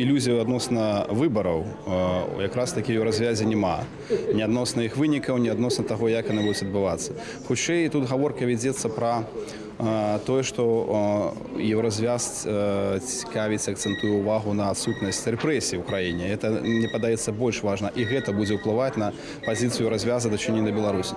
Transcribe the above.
ілюзію адносна выбараў э, якраз такі ў развязе няма не адносна іх вынікаў не адносна таго як яны будуць адбывацца хутчэй тут гаворка вядзецца пра э, тое што э, еўразвяз цікавіць акцэнтуе ўвагу на адсутнасць рэпрэсій у краіне. Это мне падаецца больш важна. І гэта будзе ўплываць на пазіцыю развяза дачынення беларусі.